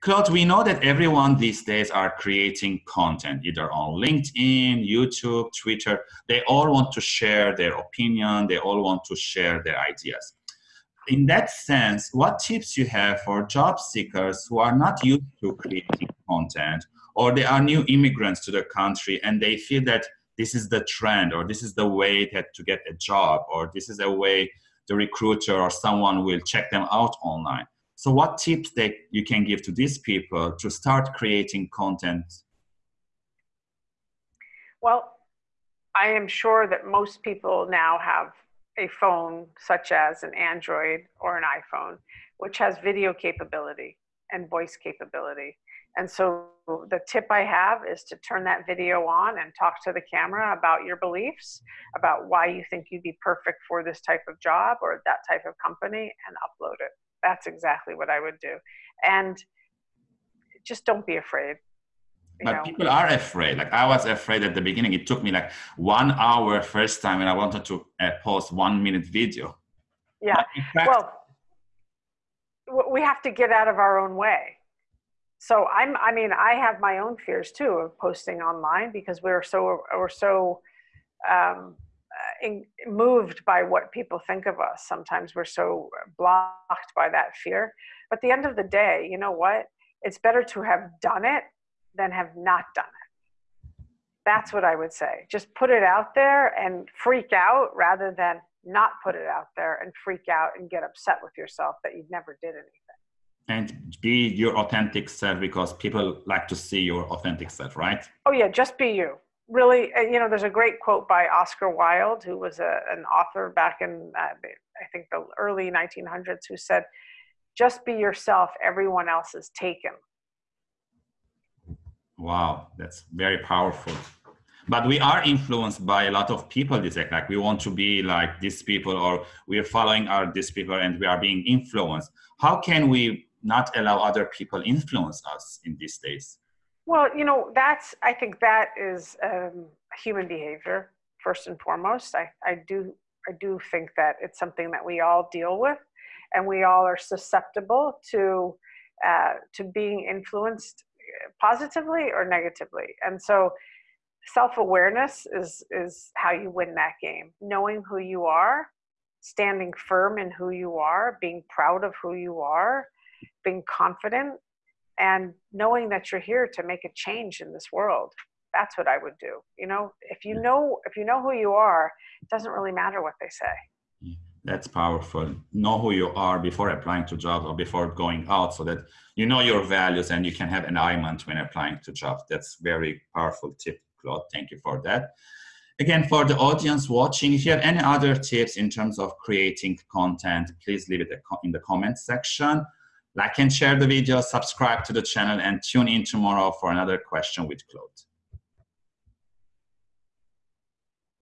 Claude, we know that everyone these days are creating content, either on LinkedIn, YouTube, Twitter. They all want to share their opinion. They all want to share their ideas. In that sense, what tips you have for job seekers who are not used to creating content, or they are new immigrants to the country and they feel that this is the trend, or this is the way that to get a job, or this is a way the recruiter or someone will check them out online so what tips that you can give to these people to start creating content? Well, I am sure that most people now have a phone such as an Android or an iPhone, which has video capability and voice capability. And so the tip I have is to turn that video on and talk to the camera about your beliefs, about why you think you'd be perfect for this type of job or that type of company and upload it that's exactly what I would do. And just don't be afraid. But know. people are afraid. Like I was afraid at the beginning. It took me like one hour first time, and I wanted to uh, post one minute video. Yeah. Fact, well, we have to get out of our own way. So I'm. I mean, I have my own fears too of posting online because we're so we're so um, in, moved by what people think of us. Sometimes we're so blocked by that fear. But at the end of the day, you know what? It's better to have done it than have not done it. That's what I would say. Just put it out there and freak out rather than not put it out there and freak out and get upset with yourself that you never did anything. And be your authentic self because people like to see your authentic self, right? Oh, yeah, just be you really, uh, you know, there's a great quote by Oscar Wilde, who was a, an author back in, uh, I think, the early 1900s, who said, just be yourself, everyone else is taken. Wow, that's very powerful. But we are influenced by a lot of people this like we want to be like these people or we are following our these people and we are being influenced. How can we not allow other people influence us in these days? Well, you know, that's, I think that is um, human behavior, first and foremost. I, I, do, I do think that it's something that we all deal with and we all are susceptible to, uh, to being influenced positively or negatively. And so self-awareness is, is how you win that game. Knowing who you are, standing firm in who you are, being proud of who you are, being confident and knowing that you're here to make a change in this world that's what i would do you know? If you know if you know who you are it doesn't really matter what they say. That's powerful. Know who you are before applying to jobs or before going out so that you know your values and you can have an alignment when applying to jobs. That's very powerful tip claude. Thank you for that. Again for the audience watching if you have any other tips in terms of creating content please leave it in the comment section like and share the video, subscribe to the channel, and tune in tomorrow for another question with Claude.